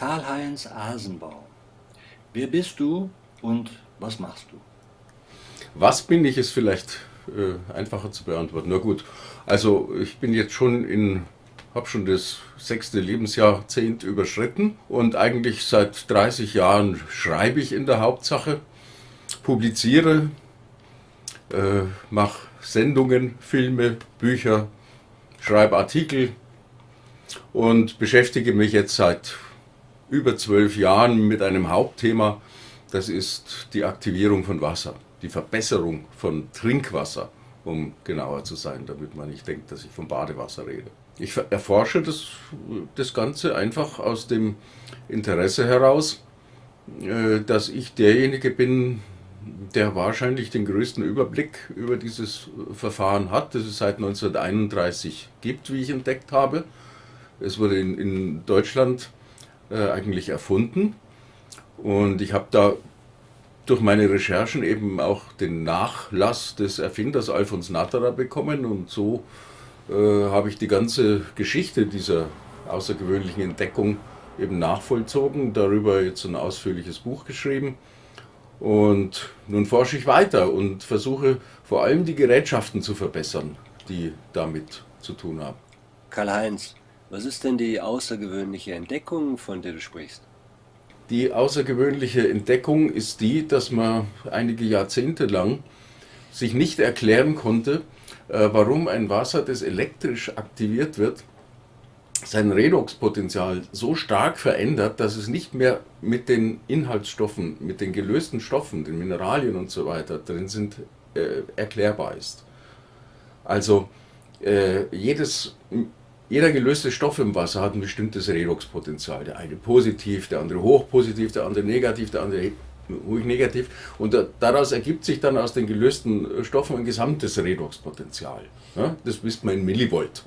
Karl-Heinz Asenbaum. Wer bist du und was machst du? Was bin ich, ist vielleicht äh, einfacher zu beantworten. Na gut, also ich bin jetzt schon in, habe schon das sechste Lebensjahrzehnt überschritten und eigentlich seit 30 Jahren schreibe ich in der Hauptsache, publiziere, äh, mache Sendungen, Filme, Bücher, schreibe Artikel und beschäftige mich jetzt seit über zwölf Jahren mit einem Hauptthema, das ist die Aktivierung von Wasser, die Verbesserung von Trinkwasser, um genauer zu sein, damit man nicht denkt, dass ich vom Badewasser rede. Ich erforsche das, das Ganze einfach aus dem Interesse heraus, äh, dass ich derjenige bin, der wahrscheinlich den größten Überblick über dieses Verfahren hat, das es seit 1931 gibt, wie ich entdeckt habe. Es wurde in, in Deutschland äh, eigentlich erfunden und ich habe da durch meine Recherchen eben auch den Nachlass des Erfinders Alfons Natterer bekommen und so äh, habe ich die ganze Geschichte dieser außergewöhnlichen Entdeckung eben nachvollzogen, darüber jetzt ein ausführliches Buch geschrieben. Und nun forsche ich weiter und versuche vor allem die Gerätschaften zu verbessern, die damit zu tun haben. Karl-Heinz, was ist denn die außergewöhnliche Entdeckung, von der du sprichst? Die außergewöhnliche Entdeckung ist die, dass man einige Jahrzehnte lang sich nicht erklären konnte, äh, warum ein Wasser, das elektrisch aktiviert wird, sein Redoxpotenzial so stark verändert, dass es nicht mehr mit den Inhaltsstoffen, mit den gelösten Stoffen, den Mineralien und so weiter drin sind, äh, erklärbar ist. Also äh, jedes, jeder gelöste Stoff im Wasser hat ein bestimmtes Redoxpotenzial. Der eine positiv, der andere hochpositiv, der andere negativ, der andere ruhig negativ. Und daraus ergibt sich dann aus den gelösten Stoffen ein gesamtes Redoxpotenzial. Ja, das misst man in Millivolt.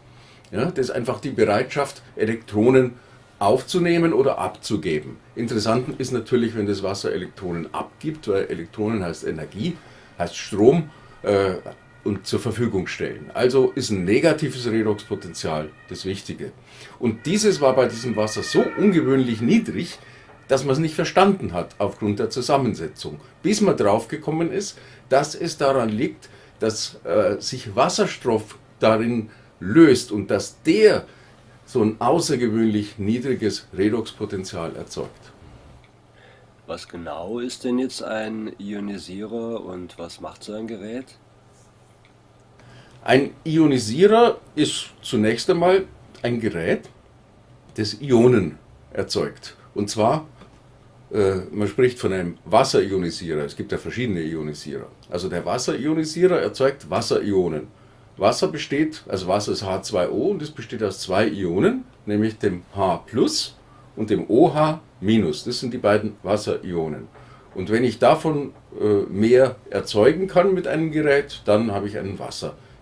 Ja, das ist einfach die Bereitschaft, Elektronen aufzunehmen oder abzugeben. Interessant ist natürlich, wenn das Wasser Elektronen abgibt, weil Elektronen heißt Energie, heißt Strom äh, und zur Verfügung stellen. Also ist ein negatives Redoxpotenzial das Wichtige. Und dieses war bei diesem Wasser so ungewöhnlich niedrig, dass man es nicht verstanden hat aufgrund der Zusammensetzung. Bis man draufgekommen ist, dass es daran liegt, dass äh, sich Wasserstoff darin löst und dass der so ein außergewöhnlich niedriges Redoxpotenzial erzeugt. Was genau ist denn jetzt ein Ionisierer und was macht so ein Gerät? Ein Ionisierer ist zunächst einmal ein Gerät, das Ionen erzeugt. Und zwar, äh, man spricht von einem Wasserionisierer. Es gibt ja verschiedene Ionisierer. Also der Wasserionisierer erzeugt Wasserionen. Wasser besteht, also Wasser ist H2O und es besteht aus zwei Ionen, nämlich dem H plus und dem OH minus. Das sind die beiden Wasserionen. Und wenn ich davon äh, mehr erzeugen kann mit einem Gerät, dann habe ich einen Wasserionisierer.